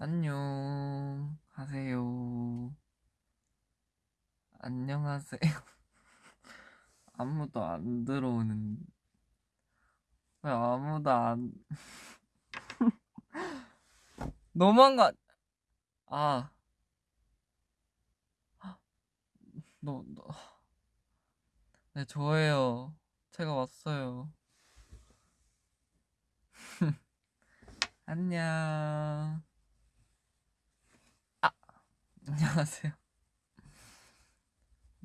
안녕 하세요. 안녕하세요. 아무도 안 들어오는. 왜 아무도 안. 너무한 거, 아. 너, 너. 네, 저예요. 제가 왔어요. 안녕. 아, 안녕하세요.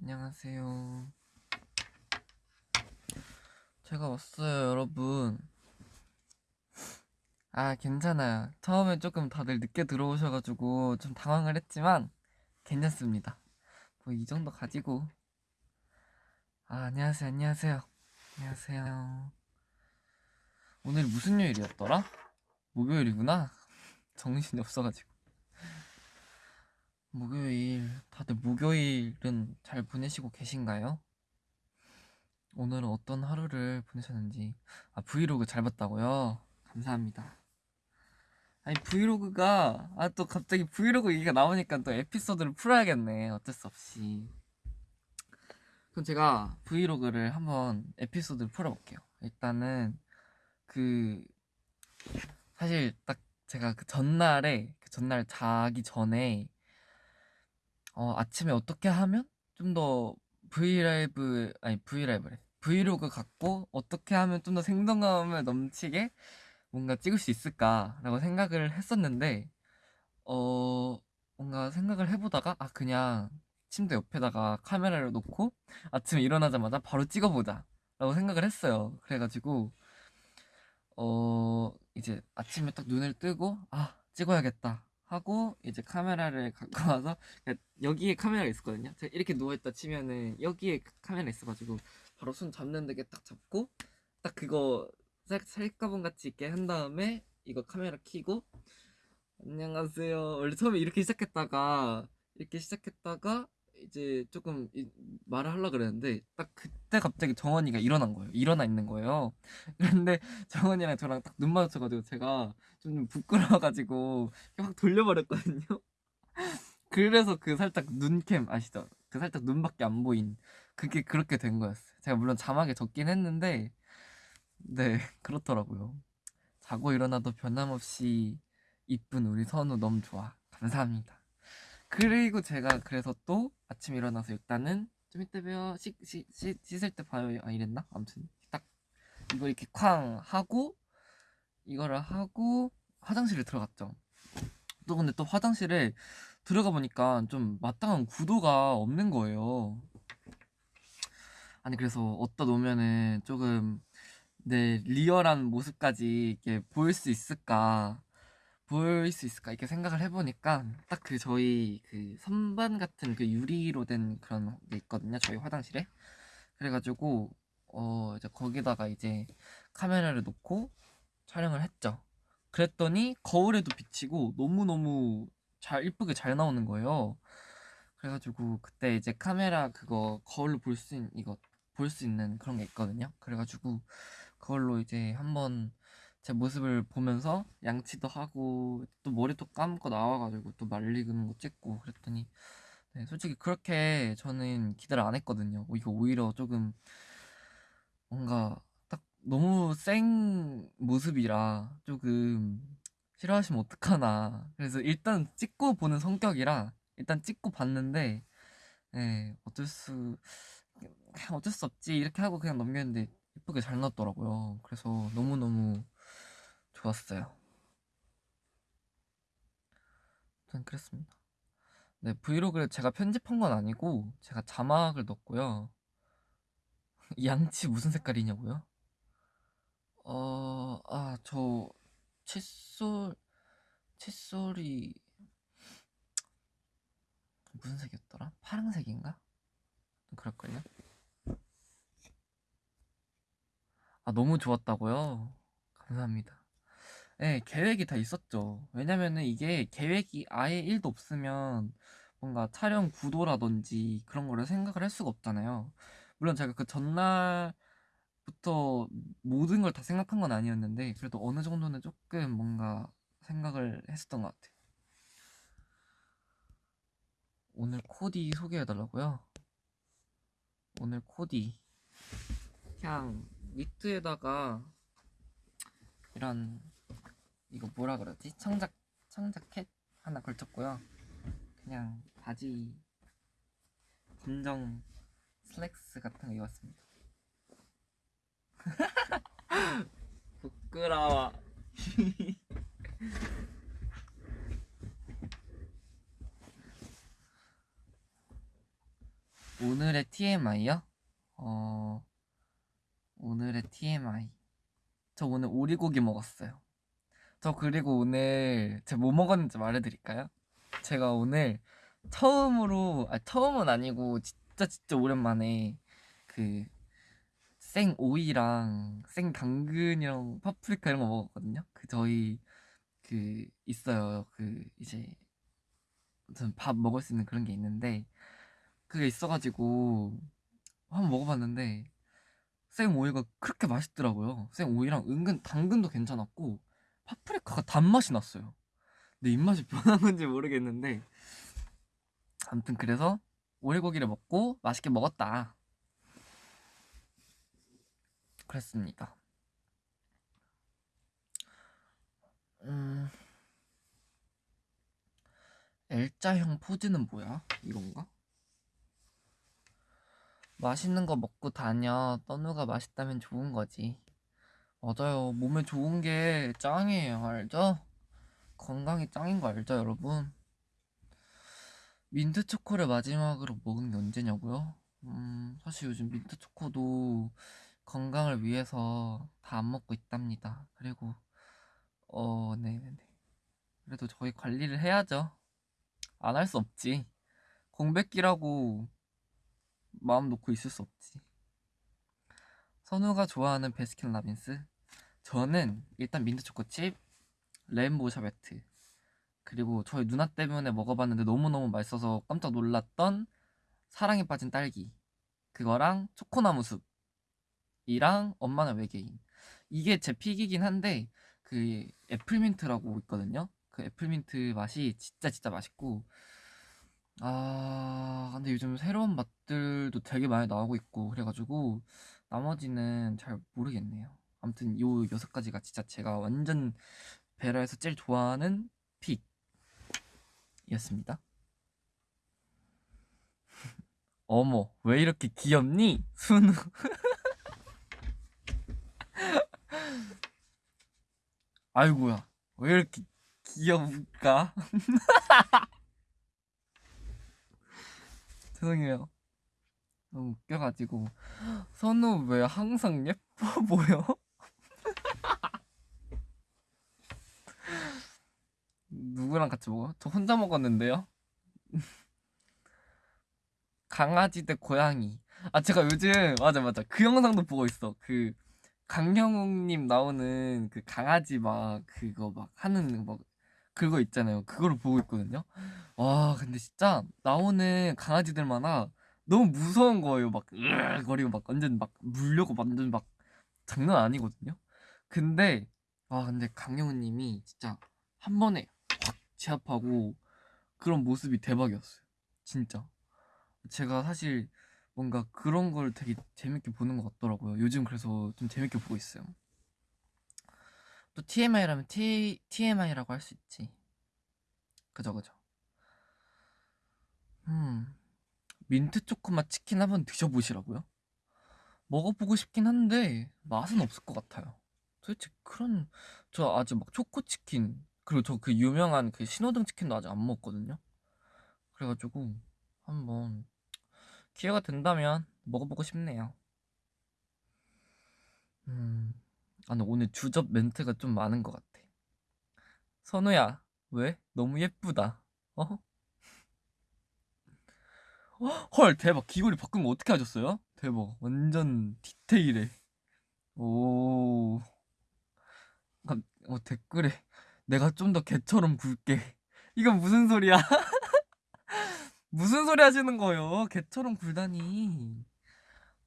안녕하세요. 제가 왔어요, 여러분. 아, 괜찮아요. 처음에 조금 다들 늦게 들어오셔가지고 좀 당황을 했지만 괜찮습니다. 뭐 이 정도 가지고. 아, 안녕하세요, 안녕하세요. 안녕하세요. 오늘 무슨 요일이었더라? 목요일이구나. 정신이 없어가지고. 목요일, 다들 목요일은 잘 보내시고 계신가요? 오늘은 어떤 하루를 보내셨는지. 아, 브이로그 잘 봤다고요? 감사합니다. 아니, 브이로그가, 아, 또 갑자기 브이로그 얘기가 나오니까 또 에피소드를 풀어야겠네. 어쩔 수 없이. 그럼 제가 브이로그를 한번 에피소드를 풀어볼게요. 일단은, 그, 사실 딱 제가 그 전날에, 그 전날 자기 전에, 어, 아침에 어떻게 하면 좀 더 브이라이브, 아니, 브이라이브래. 브이로그 같고, 어떻게 하면 좀 더 생동감을 넘치게 뭔가 찍을 수 있을까라고 생각을 했었는데, 어, 뭔가 생각을 해보다가, 아, 그냥 침대 옆에다가 카메라를 놓고 아침에 일어나자마자 바로 찍어보자. 라고 생각을 했어요. 그래가지고, 어, 이제 아침에 딱 눈을 뜨고, 아, 찍어야겠다. 하고, 이제 카메라를 갖고 와서, 그러니까 여기에 카메라가 있었거든요. 제가 이렇게 누워있다 치면은 여기에 카메라 있어가지고, 바로 손 잡는 데게 딱 잡고, 딱 그거 셀, 셀카봉 같이 있게 한 다음에, 이거 카메라 켜고, 안녕하세요. 원래 처음에 이렇게 시작했다가, 이렇게 시작했다가, 이제 조금 이- 말을 하려고 그랬는데, 딱 그때 갑자기 정원이가 일어난 거예요. 일어나 있는 거예요. 근데 정원이랑 저랑 딱 눈 마주쳐가지고 제가 좀 부끄러워가지고 확 돌려버렸거든요. 그래서 그 살짝 눈캠 아시죠? 그 살짝 눈밖에 안 보인 그게 그렇게 된 거였어요. 제가 물론 자막에 적긴 했는데 네 그렇더라고요. 자고 일어나도 변함없이 이쁜 우리 선우 너무 좋아. 감사합니다. 그리고 제가 그래서 또 아침 일어나서 일단은 좀 이따 봬요. 씻을 때 봐요. 아 이랬나? 아무튼 딱 이거 이렇게 쾅 하고 이거를 하고 화장실에 들어갔죠. 또 근데 또 화장실에 들어가 보니까 좀 마땅한 구도가 없는 거예요. 아니 그래서 어디다 놓으면은 조금 내 리얼한 모습까지 이렇게 보일 수 있을까 보일 수 있을까 이렇게 생각을 해보니까 딱 그 저희 그 선반 같은 그 유리로 된 그런 게 있거든요 저희 화장실에 그래가지고 어 이제 거기다가 이제 카메라를 놓고 촬영을 했죠. 그랬더니 거울에도 비치고 너무너무 잘 이쁘게 잘 나오는 거예요. 그래가지고 그때 이제 카메라 그거 거울로 볼 수 있는 이거 볼 수 있는 그런 게 있거든요. 그래가지고 그걸로 이제 한번 제 모습을 보면서 양치도 하고 또 머리도 감고 나와가지고 또 말리는 거 찍고 그랬더니 네, 솔직히 그렇게 저는 기대를 안 했거든요. 이거 오히려 조금 뭔가 딱 너무 생 모습이라 조금 싫어하시면 어떡하나. 그래서 일단 찍고 보는 성격이라 일단 찍고 봤는데, 예, 어쩔 수, 어쩔 수 없지. 이렇게 하고 그냥 넘겼는데 예쁘게 잘 나왔더라고요. 그래서 너무너무 좋았어요. 전 그랬습니다. 네, 브이로그를 제가 편집한 건 아니고, 제가 자막을 넣었고요. 양치 무슨 색깔이냐고요? 어, 아, 저 칫솔 칫솔이 무슨 색이었더라? 파란색인가? 그럴걸요? 아, 너무 좋았다고요? 감사합니다. 네, 계획이 다 있었죠. 왜냐면은 이게 계획이 아예 1도 없으면 뭔가 촬영 구도라든지 그런 거를 생각을 할 수가 없잖아요. 물론 제가 그 전날부터 모든 걸 다 생각한 건 아니었는데 그래도 어느 정도는 조금 뭔가 생각을 했었던 것 같아요. 오늘 코디 소개해달라고요? 오늘 코디 그냥 니트에다가 이런 이거 뭐라 그러지? 청작 청자켓 하나 걸쳤고요. 그냥 바지 검정 슬랙스 같은 거 입었습니다. 부끄러워. 오늘의 TMI요? 어, 오늘의 TMI. 저 오늘 오리고기 먹었어요. 저 그리고 오늘 제가 뭐 먹었는지 말해드릴까요? 제가 오늘 처음으로, 아, 처음은 아니고 진짜 진짜 오랜만에 그 생 오이랑 생 당근이랑 파프리카 이런 거 먹었거든요. 그 저희 그 있어요. 그 이제 무슨 밥 먹을 수 있는 그런 게 있는데 그게 있어가지고 한번 먹어봤는데 생 오이가 그렇게 맛있더라고요. 생 오이랑 은근 당근도 괜찮았고 파프리카가 단맛이 났어요. 내 입맛이 변한 건지 모르겠는데 아무튼 그래서 오리고기를 먹고 맛있게 먹었다. 그랬습니다. 음, L자형 포즈는 뭐야? 이건가? 맛있는 거 먹고 다녀. 떠누가 맛있다면 좋은 거지. 맞아요. 몸에 좋은 게 짱이에요. 알죠? 건강이 짱인 거 알죠, 여러분? 민트 초코를 마지막으로 먹은 게 언제냐고요? 음, 사실 요즘 민트 초코도 건강을 위해서 다 안 먹고 있답니다. 그리고, 어, 네네네. 그래도 저희 관리를 해야죠. 안 할 수 없지. 공백기라고 마음 놓고 있을 수 없지. 선우가 좋아하는 베스킨 라빈스? 저는 일단 민트 초코칩, 레인보우 샤베트, 그리고 저희 누나 때문에 먹어봤는데 너무너무 맛있어서 깜짝 놀랐던 사랑에 빠진 딸기. 그거랑 초코나무 숲이랑 엄마는 외계인. 이게 제 pick이긴 한데 그 애플민트라고 있거든요. 그 애플민트 맛이 진짜 진짜 맛있고 아 근데 요즘 새로운 맛들도 되게 많이 나오고 있고 그래가지고 나머지는 잘 모르겠네요. 아무튼 요 여섯 가지가 진짜 제가 완전 베라에서 제일 좋아하는 픽이었습니다. 어머 왜 이렇게 귀엽니? 순우 아이고야 왜 이렇게 귀여울까? 죄송해요. 너무 웃겨가지고 선우 왜 항상 예뻐 보여? 누구랑 같이 먹어? 저 혼자 먹었는데요. 강아지 대 고양이. 아 제가 요즘 맞아 맞아 그 영상도 보고 있어. 그 강형욱님 나오는 그 강아지 막 그거 막 하는 막 그거 있잖아요. 그거를 보고 있거든요. 와 근데 진짜 나오는 강아지들마다 너무 무서운 거예요. 막 으거리고 막 완전 막 물려고 완전 막 장난 아니거든요. 근데 아 근데 강영우님이 진짜 한 번에 확 제압하고 그런 모습이 대박이었어요. 진짜 제가 사실 뭔가 그런 걸 되게 재밌게 보는 것 같더라고요. 요즘 그래서 좀 재밌게 보고 있어요. 또 TMI라면 T, TMI라고 할 수 있지. 그죠, 그죠. 음, 민트 초코맛 치킨 한번 드셔보시라고요? 먹어보고 싶긴 한데 맛은 없을 것 같아요. 도대체 그런 저 아직 막 초코 치킨 그리고 저 그 유명한 그 신호등 치킨도 아직 안 먹었거든요. 그래가지고 한번 기회가 된다면 먹어보고 싶네요. 음, 아, 근데 오늘 주접 멘트가 좀 많은 것 같아. 선우야, 왜? 너무 예쁘다. 어? 헐, 대박. 귀걸이 바꾼 거 어떻게 하셨어요? 대박. 완전 디테일해. 오. 아, 어, 댓글에 내가 좀 더 개처럼 굴게. 이건 무슨 소리야? 무슨 소리 하시는 거예요? 개처럼 굴다니.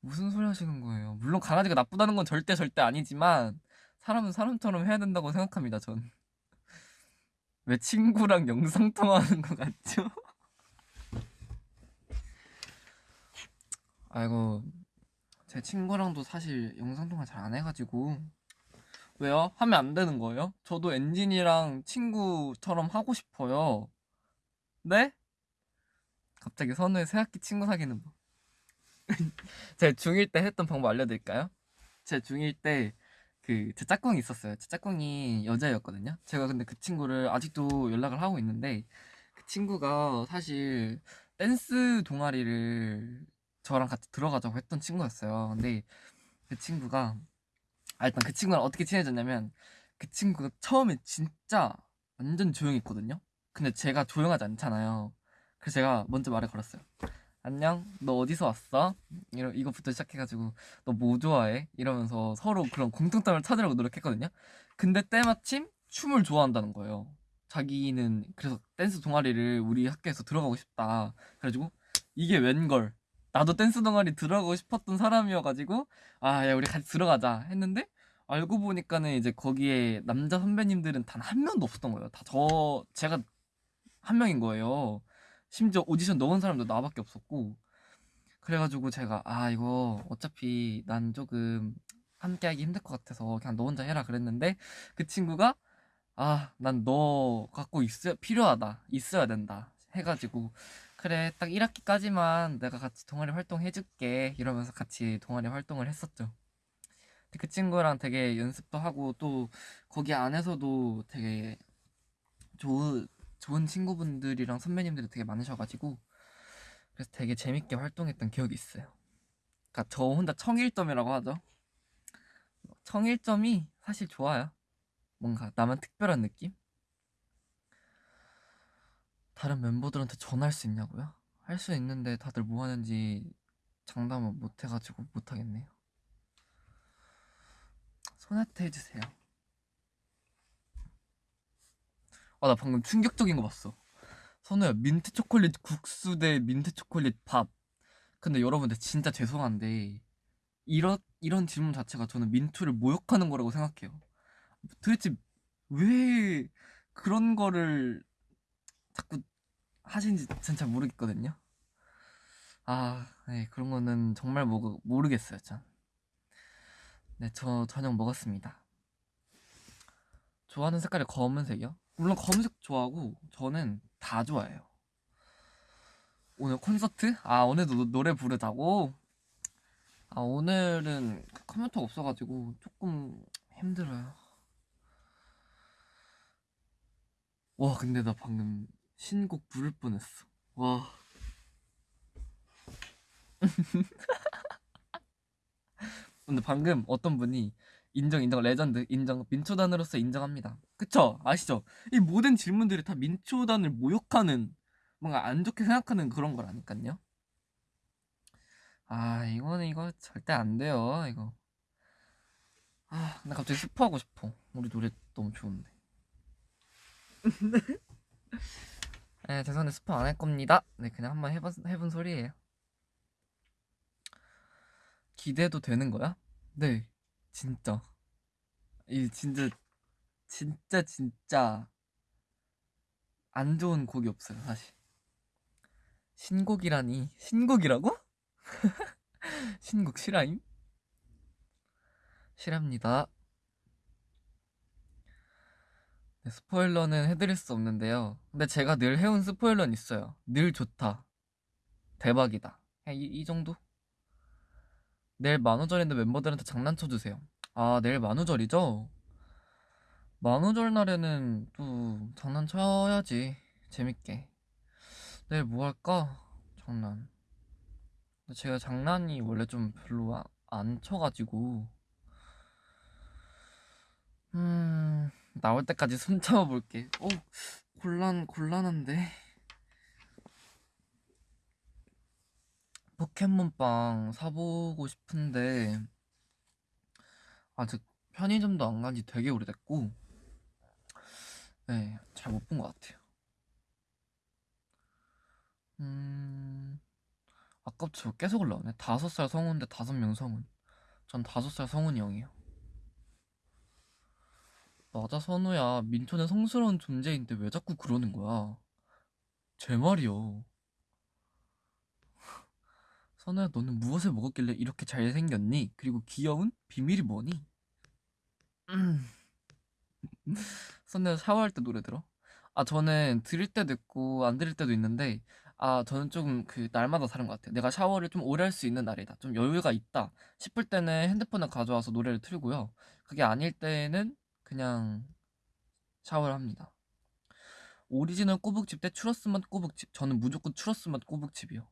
무슨 소리 하시는 거예요? 물론 강아지가 나쁘다는 건 절대 절대 아니지만 사람은 사람처럼 해야 된다고 생각합니다, 전. 왜 친구랑 영상 통화하는 것 같죠? 아이고 제 친구랑도 사실 영상 통화 잘 안 해가지고 왜요? 하면 안 되는 거예요? 저도 엔진이랑 친구처럼 하고 싶어요 네? 갑자기 선우의 새학기 친구 사귀는 법 제 중1 때 했던 방법 알려드릴까요? 제 중1 때 그 제 짝꿍이 있었어요 제 짝꿍이 여자였거든요 제가 근데 그 친구를 아직도 연락을 하고 있는데 그 친구가 사실 댄스 동아리를 저랑 같이 들어가자고 했던 친구였어요. 근데 그 친구가 아 일단 그 친구랑 어떻게 친해졌냐면 그 친구가 처음에 진짜 완전 조용했거든요. 근데 제가 조용하지 않잖아요. 그래서 제가 먼저 말을 걸었어요. 안녕, 너 어디서 왔어? 이러, 이거부터 시작해가지고 너 뭐 좋아해? 이러면서 서로 그런 공통점을 찾으려고 노력했거든요. 근데 때마침 춤을 좋아한다는 거예요. 자기는 그래서 댄스 동아리를 우리 학교에서 들어가고 싶다. 그래가지고 이게 웬걸 나도 댄스 동아리 들어가고 싶었던 사람이어가지고 아 야 우리 같이 들어가자 했는데 알고 보니까는 이제 거기에 남자 선배님들은 단 한 명도 없었던 거예요. 다 저 제가 한 명인 거예요. 심지어 오디션 넣은 사람도 나밖에 없었고 그래가지고 제가 아 이거 어차피 난 조금 함께하기 힘들 것 같아서 그냥 너 혼자 해라 그랬는데 그 친구가 아 난 너 갖고 있어 필요하다 있어야 된다 해가지고 그래 딱 1학기까지만 내가 같이 동아리 활동 해줄게. 이러면서 같이 동아리 활동을 했었죠. 그 친구랑 되게 연습도 하고 또 거기 안에서도 되게 좋은 좋은 친구분들이랑 선배님들이 되게 많으셔가지고 그래서 되게 재밌게 활동했던 기억이 있어요. 그러니까 저 혼자 청일점이라고 하죠. 청일점이 사실 좋아요. 뭔가 나만 특별한 느낌? 다른 멤버들한테 전화할 수 있냐고요? 할 수 있는데 다들 뭐 하는지 장담을 못 해가지고 못 하겠네요. 소나타 해주세요. 아, 나 방금 충격적인 거 봤어. 선우야, 민트 초콜릿 국수 대 민트 초콜릿 밥. 근데 여러분들 진짜 죄송한데, 이런, 이런 질문 자체가 저는 민투를 모욕하는 거라고 생각해요. 도대체 왜 그런 거를 자꾸 하시는지 전 잘 모르겠거든요. 아, 네, 그런 거는 정말 모, 모르겠어요, 전. 네, 저 저녁 먹었습니다. 좋아하는 색깔이 검은색이요? 물론 검은색 좋아하고 저는 다 좋아해요. 오늘 콘서트? 아, 오늘도 노, 노래 부르자고? 아, 오늘은 컴퓨터가 없어가지고 조금 힘들어요. 와, 근데 나 방금 신곡 부를 뻔했어. 와. 근데 방금 어떤 분이 인정 인정 레전드 인정 민초단으로서 인정합니다. 그쵸? 아시죠? 이 모든 질문들이 다 민초단을 모욕하는 뭔가 안 좋게 생각하는 그런 거라니까요. 아 이거는 이거 절대 안 돼요 이거. 아 나 갑자기 스포하고 싶어. 우리 노래 너무 좋은데. 네, 죄송한데 스포 안 할 겁니다. 네, 그냥 한번 해본, 해본 소리예요. 기대도 되는 거야? 네, 진짜. 이 진짜, 진짜, 진짜 안 좋은 곡이 없어요, 사실. 신곡이라니. 신곡이라고? 신곡 실화임? 실합니다. 네, 스포일러는 해드릴 수 없는데요. 근데 제가 늘 해온 스포일러는 있어요. 늘 좋다. 대박이다. 이, 이 정도? 내일 만우절인데 멤버들한테 장난쳐주세요. 아, 내일 만우절이죠? 만우절 날에는 또 장난쳐야지. 재밌게. 내일 뭐 할까? 장난. 근데 제가 장난이 원래 좀 별로 아, 안 쳐가지고. 음. 나올 때까지 숨 참아볼게. 어, 곤란, 곤란한데. 포켓몬빵 사보고 싶은데, 아직 편의점도 안 간 지 되게 오래됐고, 네, 잘 못 본 것 같아요. 음, 아깝죠. 계속 올라오네. 다섯 살 성운 대 다섯 명 성운. 전 다섯 살 성운이 형이에요. 맞아, 선우야. 민초는 성스러운 존재인데 왜 자꾸 그러는 거야? 제 말이요. 선우야 너는 무엇을 먹었길래 이렇게 잘생겼니? 그리고 귀여운 비밀이 뭐니? 음. 선우야 샤워할 때 노래 들어? 아 저는 들을 때도 있고 안 들을 때도 있는데 아 저는 좀그 날마다 다른 것 같아요. 내가 샤워를 좀 오래 할 수 있는 날이다. 좀 여유가 있다 싶을 때는 핸드폰을 가져와서 노래를 틀고요. 그게 아닐 때는 그냥 샤워를 합니다. 오리지널 꼬북칩 대 추러스 맛 꼬북칩. 저는 무조건 추러스 맛 꼬북칩이요.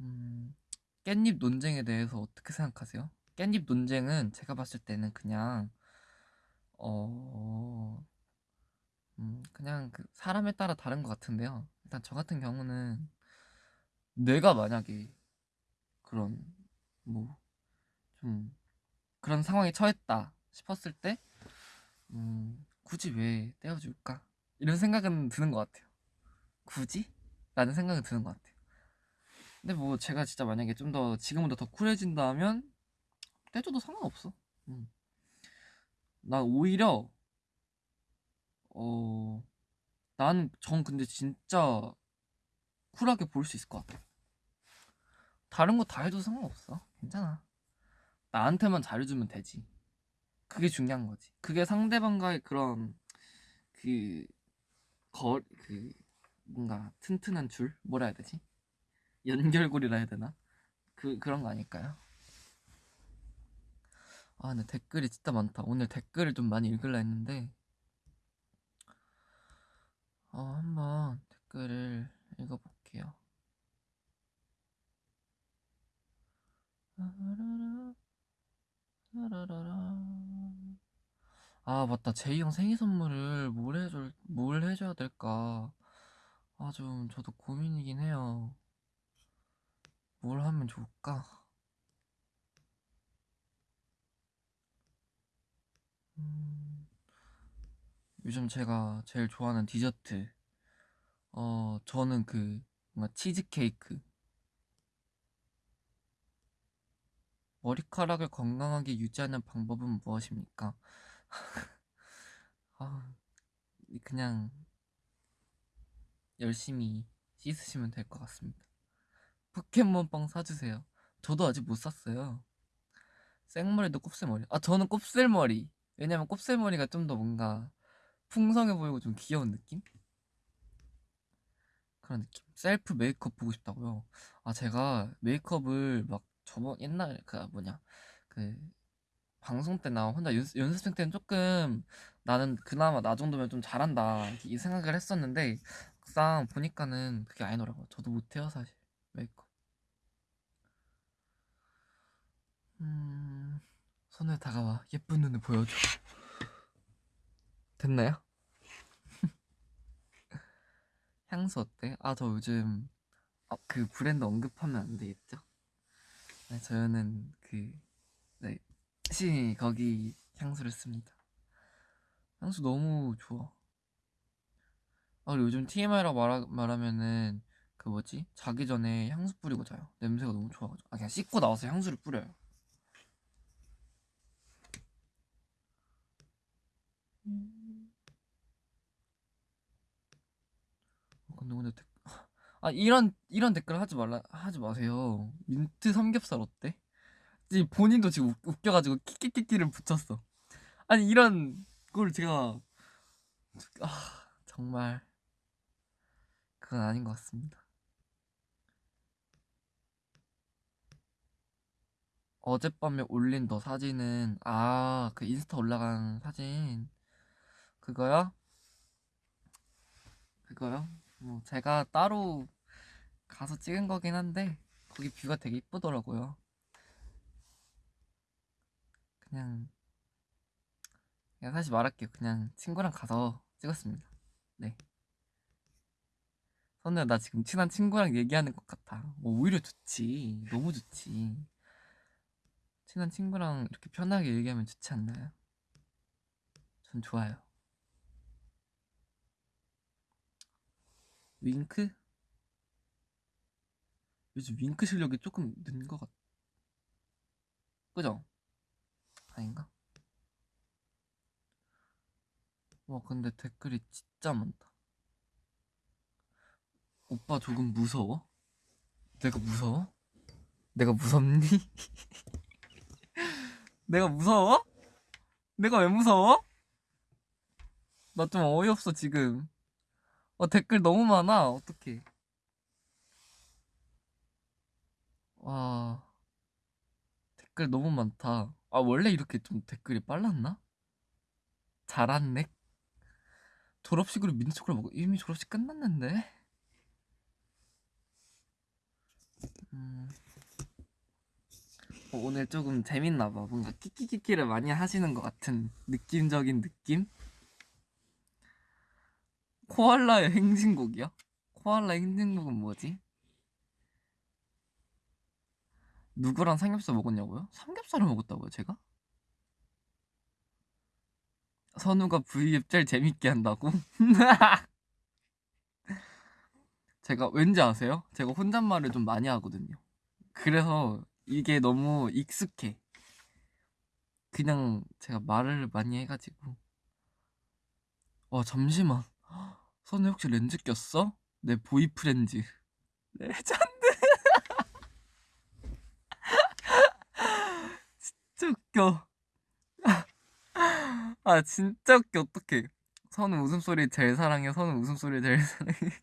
음, 깻잎 논쟁에 대해서 어떻게 생각하세요? 깻잎 논쟁은 제가 봤을 때는 그냥 어 음, 그냥 그 사람에 따라 다른 것 같은데요. 일단 저 같은 경우는 내가 만약에 그런 뭐 좀 그런 상황에 처했다 싶었을 때 음, 굳이 왜 떼어줄까? 이런 생각은 드는 것 같아요. 굳이? 라는 생각은 드는 것 같아요. 근데 뭐 제가 진짜 만약에 좀 더 지금보다 더 쿨해진다면 떼줘도 상관없어. 음. 난 오히려 어, 난, 전 근데 진짜 쿨하게 볼 수 있을 것 같아. 다른 거 다 해도 상관없어. 괜찮아. 나한테만 잘해주면 되지. 그게 중요한 거지. 그게 상대방과의 그런, 그, 거, 그, 뭔가 튼튼한 줄? 뭐라 해야 되지? 연결고리라 해야 되나? 그, 그런 거 아닐까요? 아, 근데 댓글이 진짜 많다. 오늘 댓글을 좀 많이 읽으려 했는데, 어, 한번 댓글을 읽어볼게요. 아, 맞다. 제이 형 생일 선물을 뭘 해줄, 뭘 해줘야 될까? 아, 좀, 저도 고민이긴 해요. 뭘 하면 좋을까? 음... 요즘 제가 제일 좋아하는 디저트 어 저는 그 뭔가 치즈케이크 머리카락을 건강하게 유지하는 방법은 무엇입니까? 아, 그냥 열심히 씻으시면 될 것 같습니다. 포켓몬빵 사주세요. 저도 아직 못 샀어요. 생머리도 곱슬머리. 아, 저는 곱슬머리. 왜냐면 곱슬머리가 좀 더 뭔가 풍성해 보이고 좀 귀여운 느낌? 그런 느낌. 셀프 메이크업 보고 싶다고요. 아 제가 메이크업을 막 저번 옛날 그 뭐냐 그 방송 때 나 혼자 연습, 연습생 때는 조금 나는 그나마 나 정도면 좀 잘한다 이 생각을 했었는데 막상 보니까는 그게 아니더라고요. 저도 못해요 사실 메이크업. 음 손을 다가와 예쁜 눈을 보여줘. 됐나요? 향수 어때? 아, 저 요즘 어, 그 브랜드 언급하면 안 되겠죠? 네, 저는 그 네, 시 거기 향수를 씁니다. 향수 너무 좋아. 아, 그리고 요즘 TMI라고 말하, 말하면은 그 뭐지? 자기 전에 향수 뿌리고 자요. 냄새가 너무 좋아가지고. 아, 그냥 씻고 나와서 향수를 뿌려요. 음. 어, 근데 근데 댓... 아 이런 이런 댓글 하지 말라 하지 마세요. 민트 삼겹살 어때? 본인도 지금 웃, 웃겨가지고 키키키키를 붙였어. 아니 이런 걸 제가 아 정말 그건 아닌 것 같습니다. 어젯밤에 올린 너 사진은 아 그 인스타 올라간 사진 그거요? 그거요? 뭐 제가 따로 가서 찍은 거긴 한데 거기 뷰가 되게 이쁘더라고요. 그냥 그냥 사실 말할게요. 그냥 친구랑 가서 찍었습니다. 네. 선우야 나 지금 친한 친구랑 얘기하는 것 같아. 뭐 오히려 좋지. 너무 좋지. 친한 친구랑 이렇게 편하게 얘기하면 좋지 않나요? 전 좋아요. 윙크? 요즘 윙크 실력이 조금 는 것 같... 그죠? 아닌가? 와 근데 댓글이 진짜 많다 오빠 조금 무서워? 내가 무서워? 내가 무섭니? 내가 무서워? 내가 왜 무서워? 나 좀 어이없어 지금 어 댓글 너무 많아 어떡해 와 댓글 너무 많다 아 원래 이렇게 좀 댓글이 빨랐나? 잘았네 졸업식으로 민트초콜릿 먹어 이미 졸업식 끝났는데 음. 어, 오늘 조금 재밌나 봐 뭔가 키키키키를 많이 하시는 것 같은 느낌적인 느낌? 코알라의 행진곡이야? 코알라의 행진곡은 뭐지? 누구랑 삼겹살 먹었냐고요? 삼겹살을 먹었다고요 제가? 선우가 V앱 제일 재밌게 한다고? 제가 왠지 아세요? 제가 혼잣말을 좀 많이 하거든요. 그래서 이게 너무 익숙해. 그냥 제가 말을 많이 해가지고. 와, 잠시만. 선우 혹시 렌즈 꼈어? 내 boyfriends. 레전드. 진짜 웃겨. 아 진짜 웃겨. 어떡해. 선우 웃음소리 제일 사랑해. 선우 웃음소리 제일 사랑해.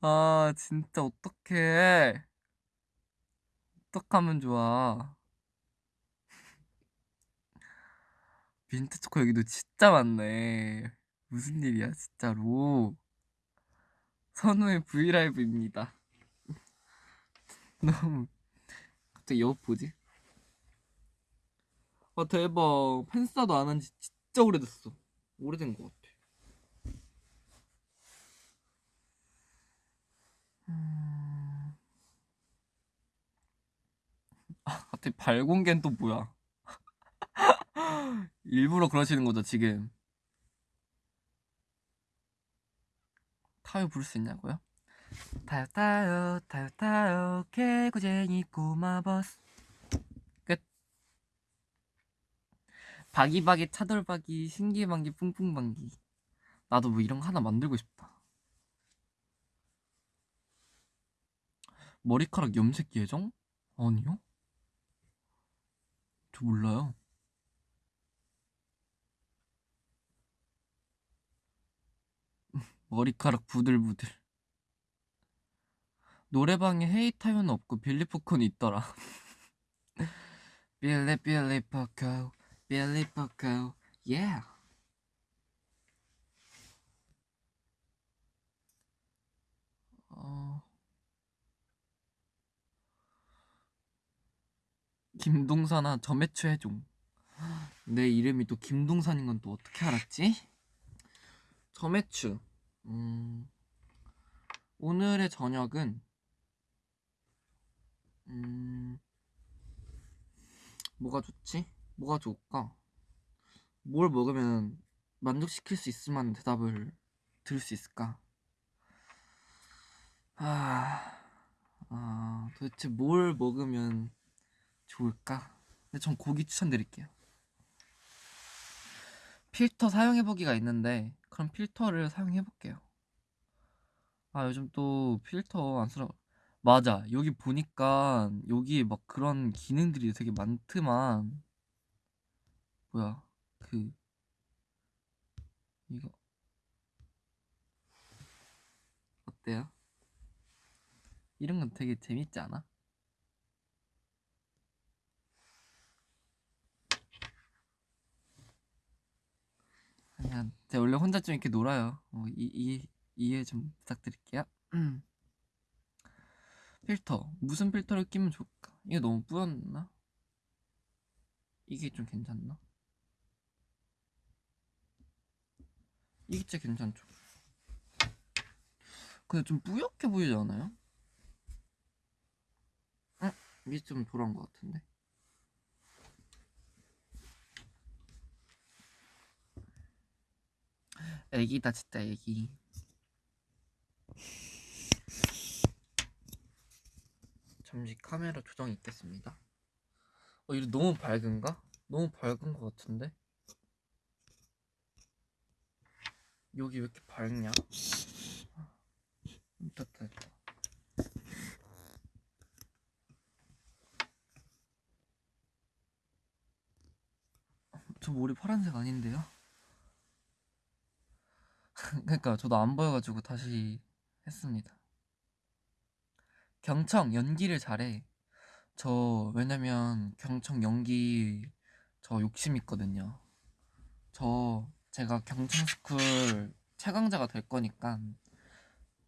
아 진짜 어떡해. 어떡하면 좋아. 민트 초코 여기도 진짜 많네. 무슨 일이야 진짜로. 선우의 브이라이브입니다. 너무. 갑자기 여 보지? 아 대박. 팬싸도 안 한 지 진짜 오래됐어. 오래된 것 같아. 음... 아 갑자기 발공개는 또 뭐야? 일부러 그러시는 거죠 지금? 타요 부를 수 있냐고요? 타요 타요 타요 타요. 개구쟁이 꼬마버스 바기바기 차돌박이 신기방기 뿡뿡방기. 나도 뭐 이런 거 하나 만들고 싶다. 머리카락 염색 예정? 아니요? 저 몰라요. 머리카락 부들부들. 노래방에 헤이타요는 없고 빌리포콘이 있더라. 빌리 빌리 포코 Billy Poco, yeah. 어... 김동산아 저매추 해줘. 내 이름이 또 김동산인 건 또 어떻게 알았지? 저매추. 음... 오늘의 저녁은 음... 뭐가 좋지? 뭐가 좋을까? 뭘 먹으면 만족시킬 수 있을 만한 대답을 들을 수 있을까? 아, 아 도대체 뭘 먹으면 좋을까? 근데 전 고기 추천드릴게요. 필터 사용해보기가 있는데 그럼 필터를 사용해볼게요. 아 요즘 또 필터 안 쓰라 맞아 여기 보니까 여기 막 그런 기능들이 되게 많더만 뭐야 그 이거 어때요? 이런 건 되게 재밌지 않아? 아니야 제가 원래 혼자 좀 이렇게 놀아요 어, 이, 이, 이해 좀 부탁드릴게요 필터 무슨 필터를 끼면 좋을까? 이게 너무 뿌였나? 이게 좀 괜찮나? 이게 진짜 괜찮죠 근데 좀 뿌옇게 보이지 않아요? 응? 이게 좀 돌아온 것 같은데 애기다 진짜 애기 잠시 카메라 조정이 있겠습니다 어 이거 너무 밝은가? 너무 밝은 것 같은데 여기 왜 이렇게 밝냐? 아, 됐다 됐다 저 머리 파란색 아닌데요? 그러니까 저도 안 보여가지고 다시 했습니다 경청 연기를 잘해 저 왜냐면 경청 연기 저 욕심 있거든요 저 제가 경청 스쿨 최강자가 될 거니까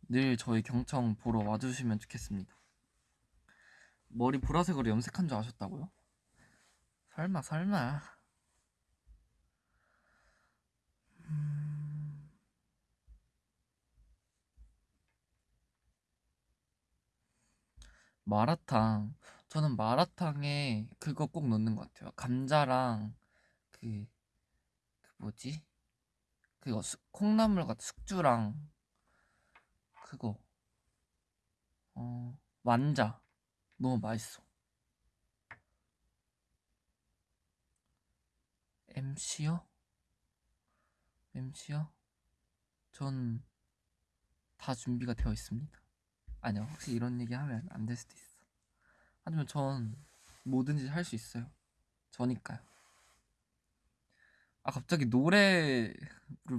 늘 저희 경청 보러 와주시면 좋겠습니다. 머리 보라색으로 염색한 줄 아셨다고요? 설마 설마. 음... 마라탕. 저는 마라탕에 그거 꼭 넣는 것 같아요. 감자랑 그, 그 뭐지? 그거 수- 콩나물 같은 숙주랑 그거 어 완자 너무 맛있어. MC요? MC요? 전 다 준비가 되어 있습니다. 아니요, 혹시 이런 얘기 하면 안 될 수도 있어. 하지만 전 뭐든지 할 수 있어요. 저니까요. 아, 갑자기 노래를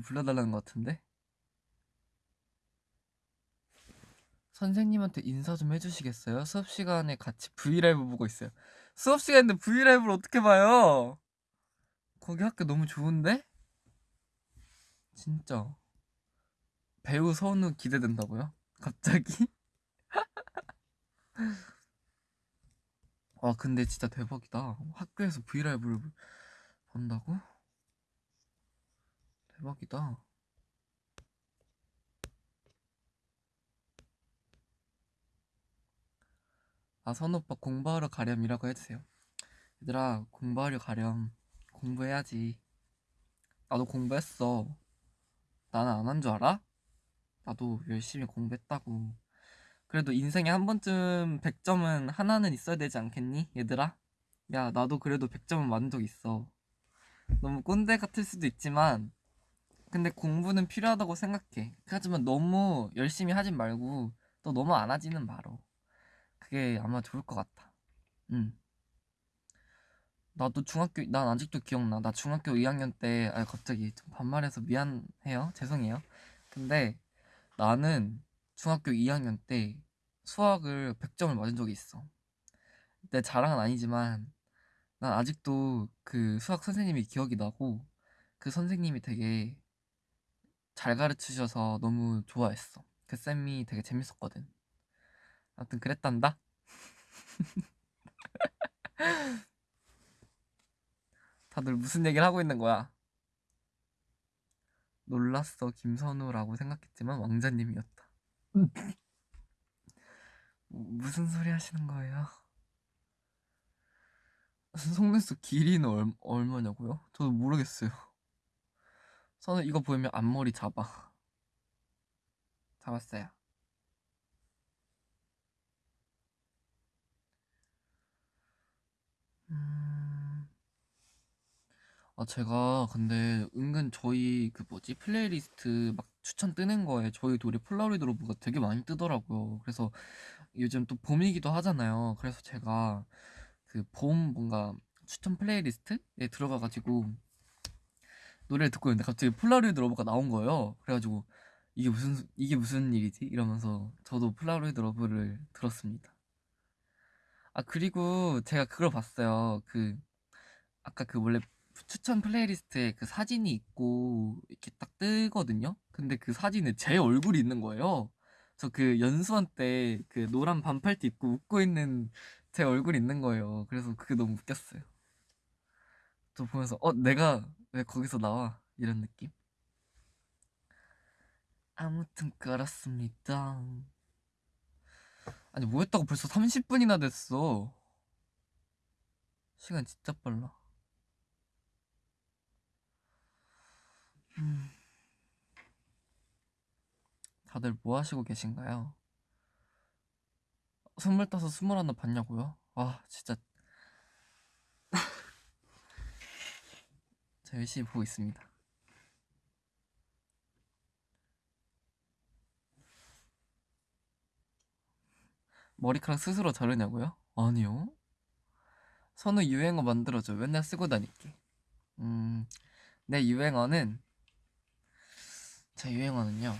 불러달라는 것 같은데? 선생님한테 인사 좀 해주시겠어요? 수업 시간에 같이 브이라이브 보고 있어요. 수업 시간인데 브이라이브를 어떻게 봐요? 거기 학교 너무 좋은데? 진짜. 배우 선우 기대된다고요? 갑자기? 아, 근데 진짜 대박이다. 학교에서 브이라이브를 본다고? 대박이다. 아, 선우 오빠 공부하러 가렴이라고 해주세요. 얘들아, 공부하러 가렴. 공부해야지. 나도 공부했어. 나는 안 한 줄 알아? 나도 열심히 공부했다고. 그래도 인생에 한 번쯤 100점은 하나는 있어야 되지 않겠니? 얘들아? 야, 나도 그래도 100점은 맞은 적 있어. 너무 꼰대 같을 수도 있지만, 근데 공부는 필요하다고 생각해. 하지만 너무 열심히 하진 말고, 또 너무 안 하지는 말어. 그게 아마 좋을 것 같아. 응. 나도 중학교, 난 아직도 기억나. 나 중학교 2학년 때, 아, 갑자기 좀 반말해서 미안해요. 죄송해요. 근데 나는 중학교 2학년 때 수학을 100점을 맞은 적이 있어. 내 자랑은 아니지만, 난 아직도 그 수학 선생님이 기억이 나고, 그 선생님이 되게 잘 가르치셔서 너무 좋아했어. 그 쌤이 되게 재밌었거든. 아무튼 그랬단다. 다들 무슨 얘기를 하고 있는 거야? 놀랐어 김선우라고 생각했지만 왕자님이었다. 무슨 소리 하시는 거예요? 속눈썹 길이는 얼, 얼마냐고요? 저도 모르겠어요. 선우 이거 보이면 앞머리 잡아. 잡았어요. 음... 아, 제가 근데 은근 저희 그 뭐지 플레이리스트 막 추천 뜨는 거에 저희 둘이 Polaroid Love가 되게 많이 뜨더라고요. 그래서 요즘 또 봄이기도 하잖아요. 그래서 제가 그 봄 뭔가 추천 playlist에 들어가가지고 노래를 듣고 있는데 갑자기 Polaroid Love가 나온 거예요. 그래가지고 이게 무슨 이게 무슨 일이지? 이러면서 저도 Polaroid Love를 들었습니다. 아 그리고 제가 그걸 봤어요. 그 아까 그 원래 추천 playlist에 그 사진이 있고 이렇게 딱 뜨거든요. 근데 그 사진에 제 얼굴이 있는 거예요. 저 그 연수원 때 그 노란 반팔티 입고 웃고 있는 제 얼굴이 있는 거예요. 그래서 그게 너무 웃겼어요. 저 보면서 어 내가 왜 거기서 나와 이런 느낌. 아무튼 그렇습니다. 아니 뭐 했다고 벌써 30분이나 됐어. 시간 진짜 빨라. 음. 다들 뭐 하시고 계신가요? 스물다섯, 스물 하나 봤냐고요? 아, 진짜. 저 열심히 보고 있습니다. 머리카락 스스로 자르냐고요? 아니요. 선우 유행어 만들어줘. 맨날 쓰고 다닐게. 음, 내 유행어는 제 유행어는요.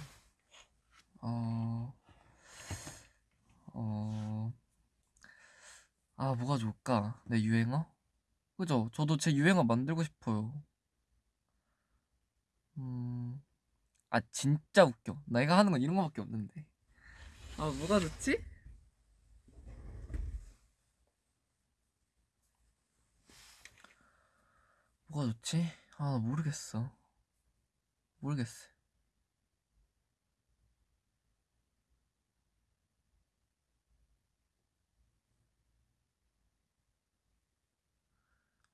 어, 어, 아 뭐가 좋을까? 내 유행어? 그죠? 저도 제 유행어 만들고 싶어요. 음, 아 진짜 웃겨. 내가 하는 건 이런 거밖에 없는데. 아 뭐가 좋지? 뭐가 좋지? 아, 나 모르겠어. 모르겠어.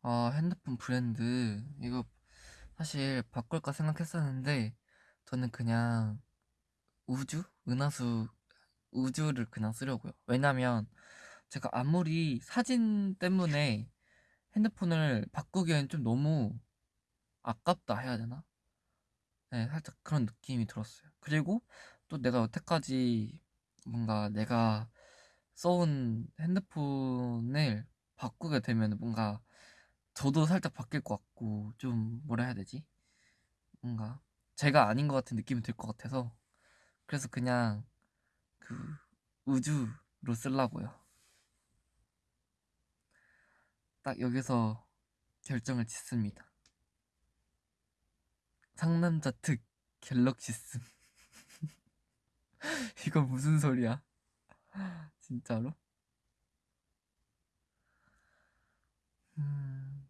아, 핸드폰 브랜드. 이거 사실 바꿀까 생각했었는데, 저는 그냥 우주? 은하수 우주를 그냥 쓰려고요. 왜냐면 제가 아무리 사진 때문에 핸드폰을 바꾸기엔 좀 너무 아깝다 해야 되나? 네, 살짝 그런 느낌이 들었어요. 그리고 또 내가 여태까지 뭔가 내가 써온 핸드폰을 바꾸게 되면 뭔가 저도 살짝 바뀔 것 같고 좀 뭐라 해야 되지? 뭔가 제가 아닌 것 같은 느낌이 들 것 같아서 그래서 그냥 그 우주로 쓰려고요. 딱 여기서 결정을 짓습니다. 상남자 특 갤럭시스 이건 무슨 소리야? 진짜로? 음...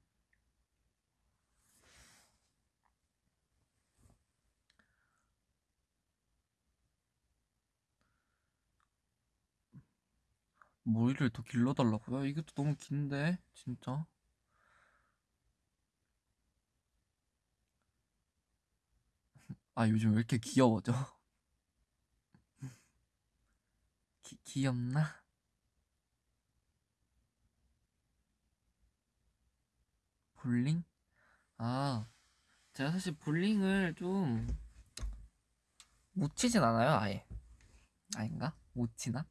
머리를 더 길러달라고요? 이것도 너무 긴데 진짜 아 요즘 왜 이렇게 귀여워져? 기, 귀엽나? 볼링? 아 제가 사실 볼링을 좀 못 치진 않아요 아예 아닌가? 못 치나?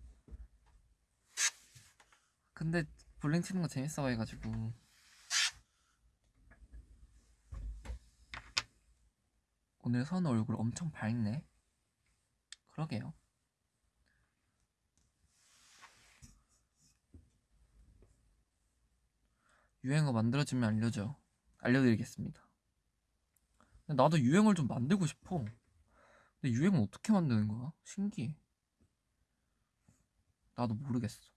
근데 볼링 치는 거 재밌어 해가지고. 오늘 선우 얼굴 엄청 밝네. 그러게요. 유행어 만들어지면 알려줘. 알려드리겠습니다. 나도 유행어를 좀 만들고 싶어. 근데 유행어 어떻게 만드는 거야? 신기해. 나도 모르겠어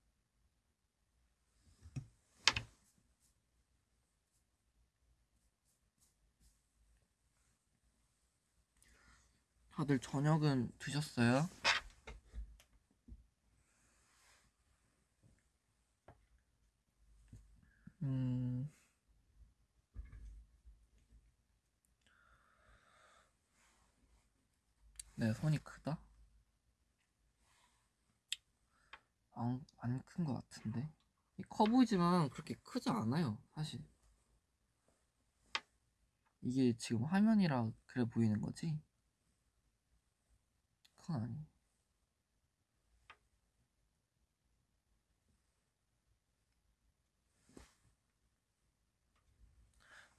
다들 저녁은 드셨어요? 음... 내 손이 크다? 안, 안 큰 것 같은데? 커 보이지만 그렇게 크지 않아요, 사실. 이게 지금 화면이라 그래 보이는 거지? 아니.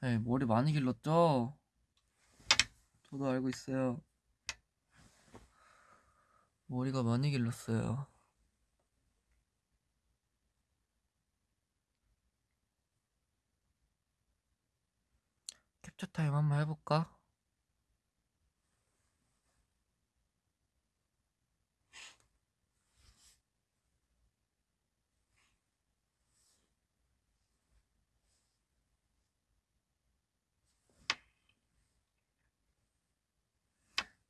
네, 머리 많이 길렀죠? 저도 알고 있어요. 머리가 많이 길렀어요. 캡처 타임 한번 해볼까?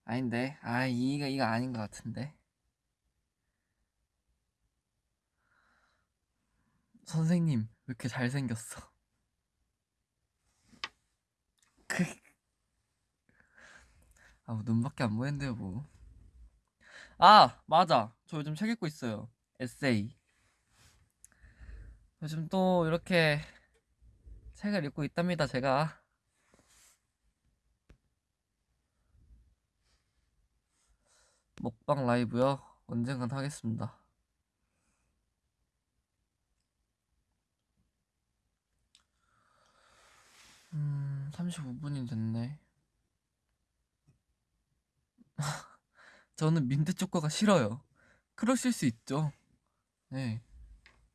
아닌데. 아 이가 이거 아닌 것 같은데. 선생님 왜 이렇게 잘생겼어? 아뭐 눈밖에 안 보이는데요 뭐 아 맞아. 저 요즘 책 읽고 있어요. 에세이. 요즘 또 이렇게 책을 읽고 있답니다 제가 먹방 라이브요? 언젠간 하겠습니다. 음, 35분이 됐네. 저는 민트 초코가 싫어요. 그러실 수 있죠. 네.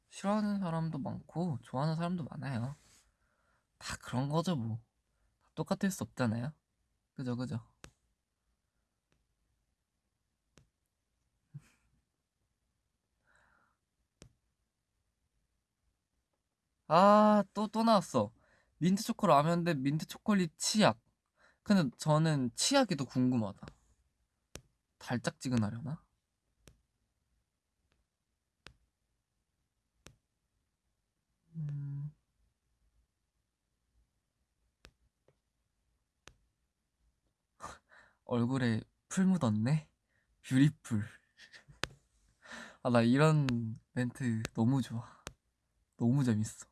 싫어하는 사람도 많고, 좋아하는 사람도 많아요. 다 그런 거죠, 뭐. 다 똑같을 수 없잖아요. 그죠, 그죠. 아, 또, 또 나왔어. 민트 초코 라면 대 민트 초콜릿 치약. 근데 저는 치약이 더 궁금하다. 달짝지근하려나? 음, 얼굴에 풀 묻었네? beautiful. 아, 나 이런 멘트 너무 좋아. 너무 재밌어.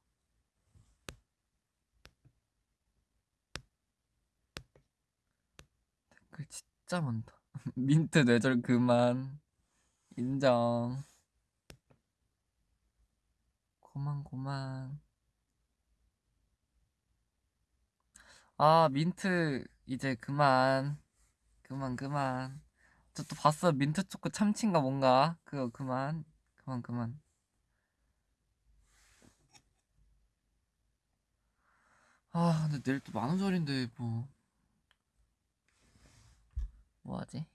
댓글 진짜 많다. 민트 뇌절 그만. 인정. 고만 고만. 아 민트 이제 그만. 그만 그만. 저 또 봤어 민트 초코 참치인가 뭔가. 그거 그만. 그만 그만. 아 근데 내일 또 만우절인데 뭐. 뭐하지?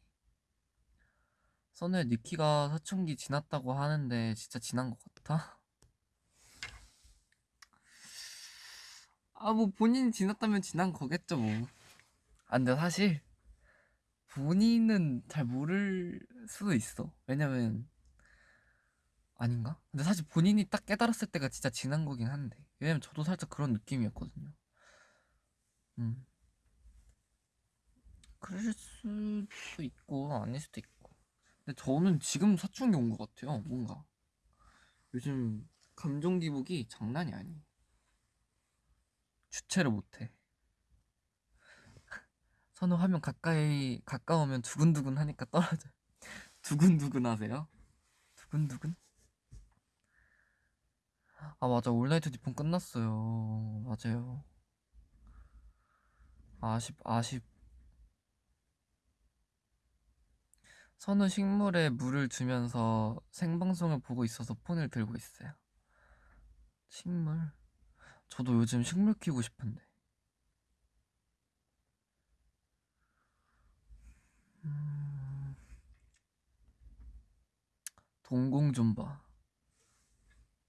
선우의 니키가 사춘기 지났다고 하는데 진짜 지난 것 같아? 아 뭐 본인이 지났다면 지난 거겠죠 뭐. 아 근데 사실 본인은 잘 모를 수도 있어. 왜냐면 아닌가? 근데 사실 본인이 딱 깨달았을 때가 진짜 지난 거긴 한데. 왜냐면 저도 살짝 그런 느낌이었거든요. 음. 그럴 수도 있고 아닐 수도 있고. 근데 저는 지금 사춘기 온 것 같아요. 뭔가 요즘 감정 기복이 장난이 아니에요. 주체를 못해. 선우 화면 가까이 가까우면 두근두근 하니까 떨어져. 두근두근 하세요? 두근두근? 아 맞아 All Night Nippon 끝났어요. 맞아요. 아쉽 아쉽. 선우 식물에 물을 주면서 생방송을 보고 있어서 폰을 들고 있어요. 식물? 저도 요즘 식물 키우고 싶은데. 음... 동공 좀 봐.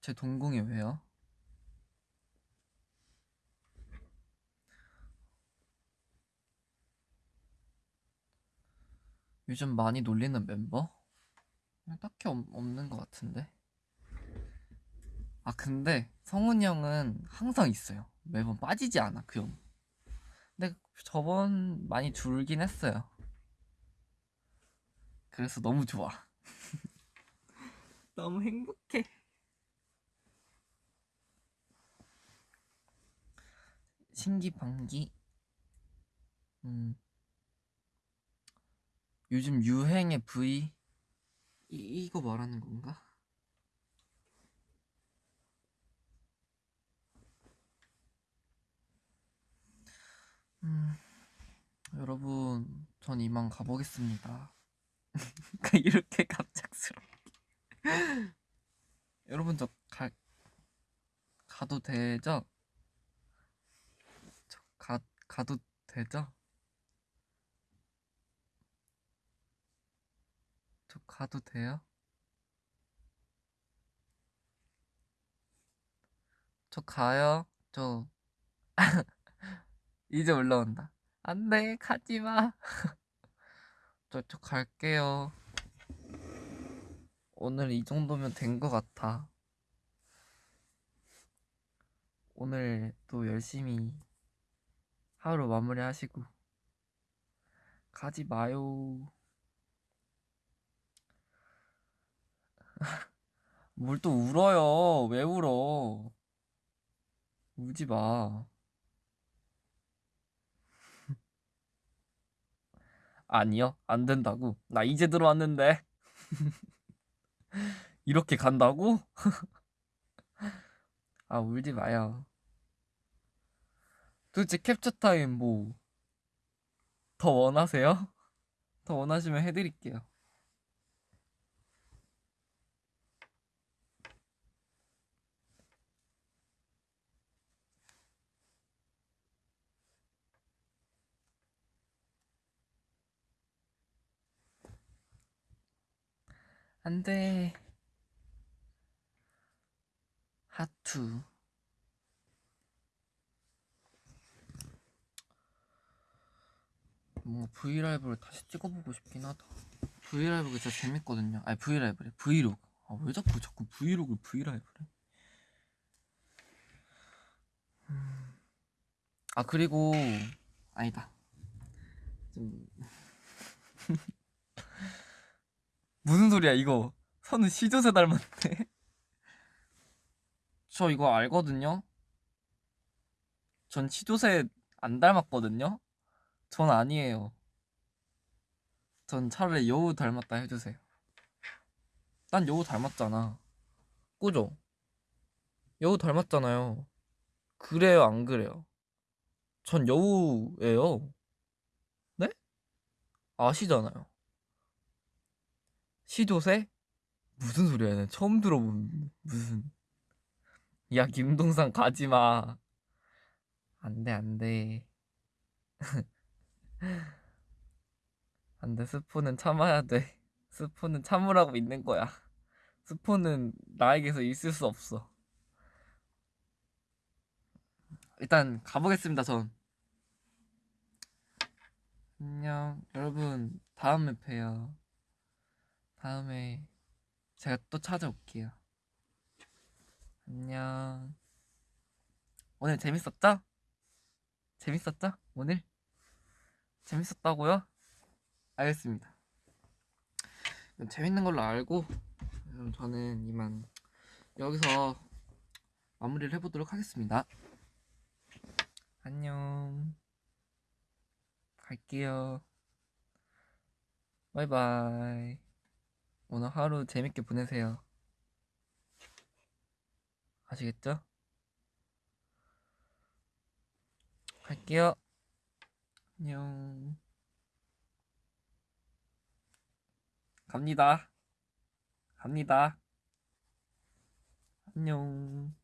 제 동공이 왜요? 요즘 많이 놀리는 멤버? 딱히 없, 없는 것 같은데. 아 근데 성훈이 형은 항상 있어요. 매번 빠지지 않아 그 형. 근데 저번 많이 줄긴 했어요. 그래서 너무 좋아. 너무 행복해. 신기방기. 음. 요즘 유행의 V 이, 이거 말하는 건가? 음, 여러분, 전 이만 가보겠습니다. 이렇게 갑작스럽게. 여러분, 저 가, 가도 되죠? 저 가, 가도 되죠? 저 가도 돼요? 저 가요? 저 이제 올라온다. 안 돼, 가지 마. 저, 저 갈게요. 오늘 이 정도면 된 것 같아. 오늘 또 열심히 하루 마무리 하시고. 가지 마요. 뭘 또 울어요? 왜 울어? 울지 마. 아니요, 안 된다고. 나 이제 들어왔는데. 이렇게 간다고? 아, 울지 마요. 도대체 캡처 타임 뭐 더 원하세요? 더 원하시면 해드릴게요. 안 돼. 하트. 뭔가 V LIVE를 다시 찍어보고 싶긴 하다. V LIVE가 진짜 재밌거든요. 아니 V LIVE래. Vlog. 아 왜 자꾸 자꾸 vlog V LIVE래? 음. 아 그리고 아니다. 좀 무슨 소리야 이거? 선은 시조새 닮았네. 저 이거 알거든요. 전 시조새 안 닮았거든요. 전 아니에요. 전 차라리 여우 닮았다 해주세요. 난 여우 닮았잖아. 꾸죠? 여우 닮았잖아요. 그래요, 안 그래요? 전 여우예요. 네? 아시잖아요. 시조새? 무슨 소리야, 난 처음 들어본 무슨. 야, 김동산 가지 마. 안 돼, 안 돼. 안 돼, 스포는 참아야 돼. 스포는 참으라고 있는 거야. 스포는 나에게서 있을 수 없어. 일단 가보겠습니다, 전. 안녕. 여러분, 다음에 봬요. 다음에 제가 또 찾아올게요. 안녕. 오늘 재밌었죠? 재밌었죠? 오늘? 재밌었다고요? 알겠습니다. 재밌는 걸로 알고 저는 이만 여기서 마무리를 해보도록 하겠습니다. 안녕. 갈게요. 바이바이. 오늘 하루 재밌게 보내세요. 아시겠죠? 갈게요. 안녕. 갑니다. 갑니다. 안녕.